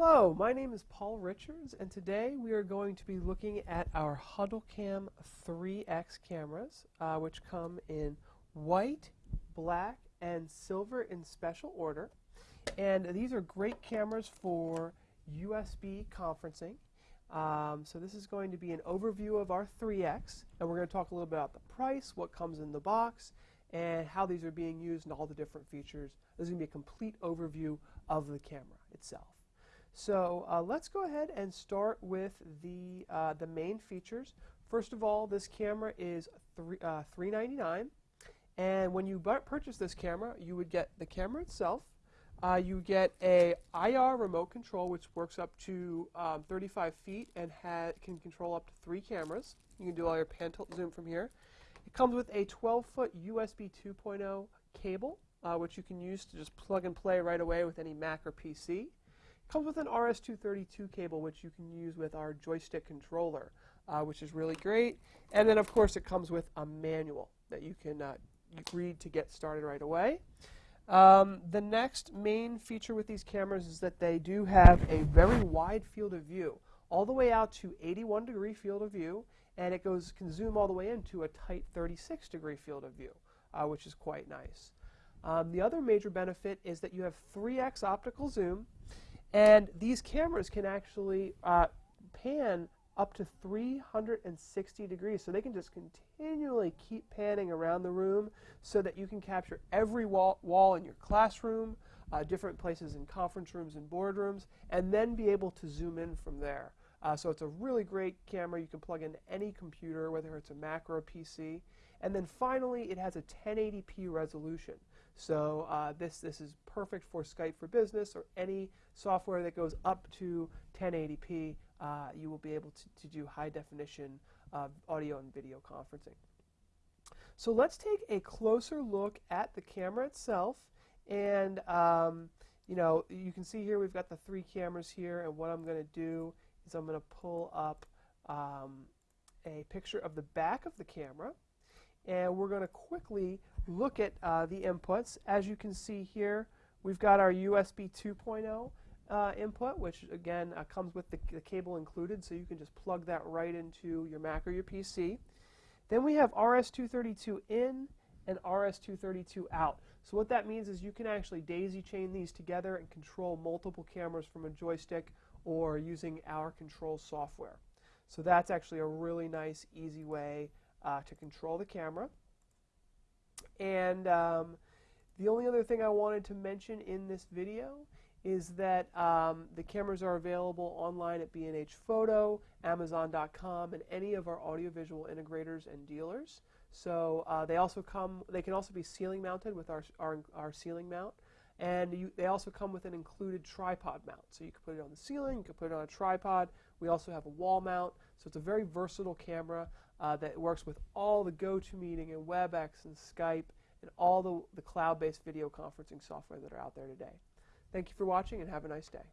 Hello, my name is Paul Richards, and today we are going to be looking at our HuddleCam 3X cameras, uh, which come in white, black, and silver in special order. And these are great cameras for USB conferencing. Um, so this is going to be an overview of our 3X, and we're going to talk a little bit about the price, what comes in the box, and how these are being used and all the different features. This is going to be a complete overview of the camera itself. So uh, let's go ahead and start with the, uh, the main features. First of all, this camera is three, uh, 399. And when you purchase this camera, you would get the camera itself. Uh, you get a IR remote control, which works up to um, 35 feet and can control up to three cameras. You can do all your pan tilt zoom from here. It comes with a 12-foot USB 2.0 cable, uh, which you can use to just plug and play right away with any Mac or PC. Comes with an RS-232 cable, which you can use with our joystick controller, uh, which is really great. And then, of course, it comes with a manual that you can uh, read to get started right away. Um, the next main feature with these cameras is that they do have a very wide field of view, all the way out to 81 degree field of view, and it goes can zoom all the way into a tight 36 degree field of view, uh, which is quite nice. Um, the other major benefit is that you have 3x optical zoom, and these cameras can actually uh, pan up to 360 degrees. So they can just continually keep panning around the room so that you can capture every wall, wall in your classroom, uh, different places in conference rooms and boardrooms, and then be able to zoom in from there. Uh, so it's a really great camera. You can plug into any computer, whether it's a Mac or a PC. And then finally, it has a 1080p resolution. So uh, this, this is perfect for Skype for Business or any software that goes up to 1080p. Uh, you will be able to, to do high definition uh, audio and video conferencing. So let's take a closer look at the camera itself. And um, you know, you can see here we've got the three cameras here. And what I'm going to do is I'm going to pull up um, a picture of the back of the camera. And we're going to quickly look at uh, the inputs. As you can see here, we've got our USB 2.0 uh, input, which again uh, comes with the, the, cable included, so you can just plug that right into your Mac or your PC. Then we have RS-232 in and RS-232 out. So what that means is you can actually daisy chain these together and control multiple cameras from a joystick or using our control software. So that's actually a really nice, easy way uh, to control the camera. And um, the only other thing I wanted to mention in this video is that um, the cameras are available online at B&H Photo, Amazon.com, and any of our audiovisual integrators and dealers. So uh, they also come. They can also be ceiling mounted with our our, our ceiling mount, and you, they also come with an included tripod mount. So you can put it on the ceiling, you can put it on a tripod. We also have a wall mount. So it's a very versatile camera uh, that works with all the GoToMeeting and WebEx and Skype and all the, the cloud-based video conferencing software that are out there today. Thank you for watching and have a nice day.